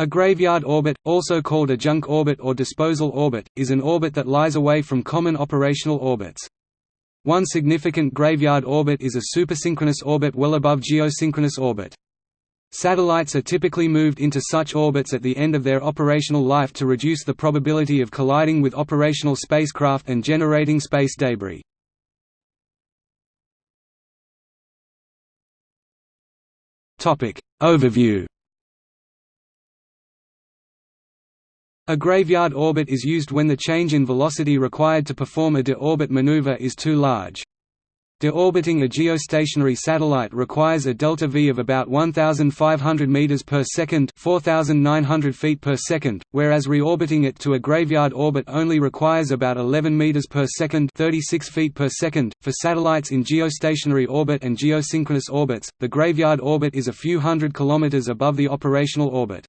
A graveyard orbit, also called a junk orbit or disposal orbit, is an orbit that lies away from common operational orbits. One significant graveyard orbit is a supersynchronous orbit well above geosynchronous orbit. Satellites are typically moved into such orbits at the end of their operational life to reduce the probability of colliding with operational spacecraft and generating space debris. Overview A graveyard orbit is used when the change in velocity required to perform a de-orbit maneuver is too large. De-orbiting a geostationary satellite requires a delta v of about 1,500 meters per second (4,900 feet per second), whereas reorbiting it to a graveyard orbit only requires about 11 meters per second (36 feet per second). For satellites in geostationary orbit and geosynchronous orbits, the graveyard orbit is a few hundred kilometers above the operational orbit.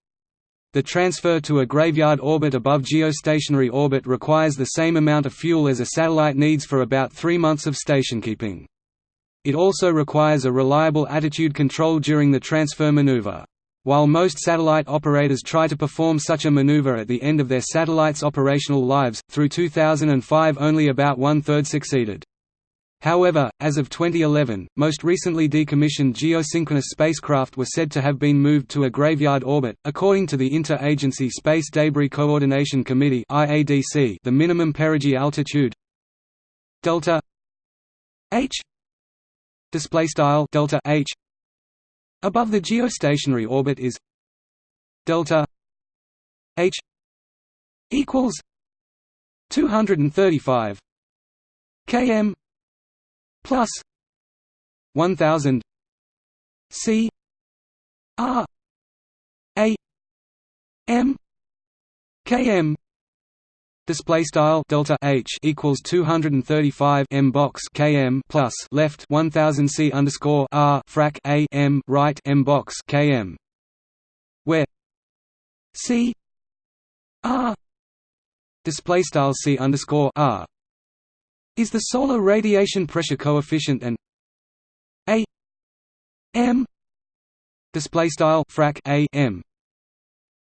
The transfer to a graveyard orbit above geostationary orbit requires the same amount of fuel as a satellite needs for about three months of stationkeeping. It also requires a reliable attitude control during the transfer maneuver. While most satellite operators try to perform such a maneuver at the end of their satellite's operational lives, through 2005 only about one-third succeeded. However, as of 2011, most recently decommissioned geosynchronous spacecraft were said to have been moved to a graveyard orbit. According to the Inter-Agency Space Debris Coordination Committee (IADC), the minimum perigee altitude delta h display style delta h above the geostationary orbit is delta h equals 235 km plus 1000 C R A M km Display style delta H equals 235 m box km plus left 1000 C underscore R frac A M right m box km, where C R display style C underscore R is the solar radiation pressure coefficient and a m display style frac a m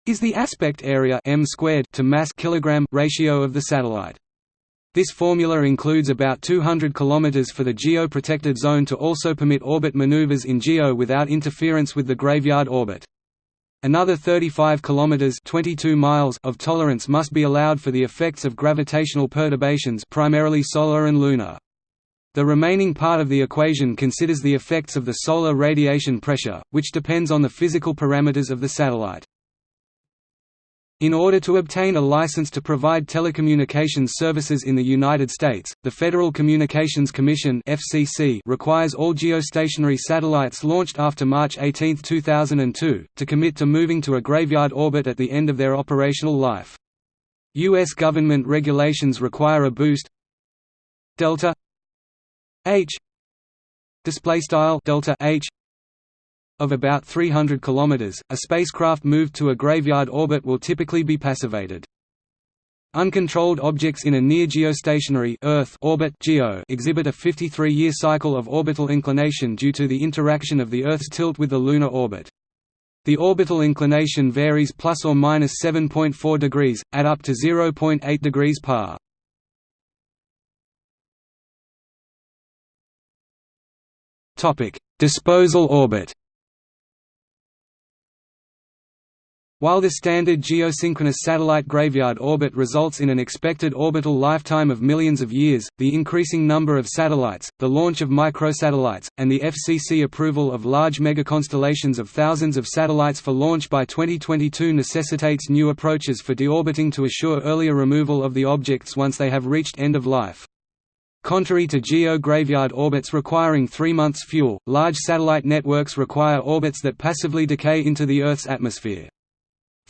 is the aspect area m squared to mass kilogram ratio of the satellite. This formula includes about 200 km for the geo-protected zone to also permit orbit maneuvers in geo without interference with the graveyard orbit. Another 35 kilometers 22 miles of tolerance must be allowed for the effects of gravitational perturbations primarily solar and lunar. The remaining part of the equation considers the effects of the solar radiation pressure, which depends on the physical parameters of the satellite. In order to obtain a license to provide telecommunications services in the United States, the Federal Communications Commission (FCC) requires all geostationary satellites launched after March 18, 2002, to commit to moving to a graveyard orbit at the end of their operational life. U.S. government regulations require a boost delta h display style delta h of about 300 km, a spacecraft moved to a graveyard orbit will typically be passivated. Uncontrolled objects in a near geostationary Earth orbit (GEO) exhibit a 53-year cycle of orbital inclination due to the interaction of the Earth's tilt with the lunar orbit. The orbital inclination varies plus or minus 7.4 degrees, at up to 0.8 degrees par. Topic: Disposal orbit. While the standard geosynchronous satellite graveyard orbit results in an expected orbital lifetime of millions of years, the increasing number of satellites, the launch of microsatellites, and the FCC approval of large megaconstellations of thousands of satellites for launch by 2022 necessitates new approaches for deorbiting to assure earlier removal of the objects once they have reached end of life. Contrary to GEO graveyard orbits requiring three months fuel, large satellite networks require orbits that passively decay into the Earth's atmosphere.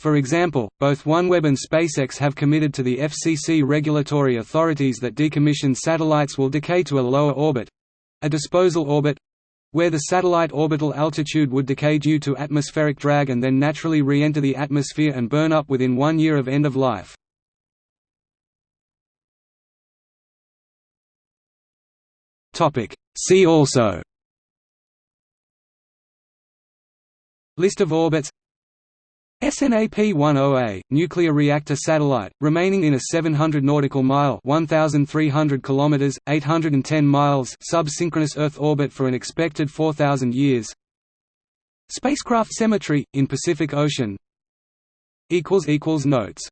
For example, both OneWeb and SpaceX have committed to the FCC regulatory authorities that decommissioned satellites will decay to a lower orbit—a disposal orbit—where the satellite orbital altitude would decay due to atmospheric drag and then naturally re-enter the atmosphere and burn up within one year of end of life. See also. List of orbits SNAP-10A, nuclear reactor satellite, remaining in a 700 nautical mile (1,300 kilometers, 810 miles) sub-synchronous Earth orbit for an expected 4,000 years. Spacecraft cemetery, in Pacific Ocean. Notes.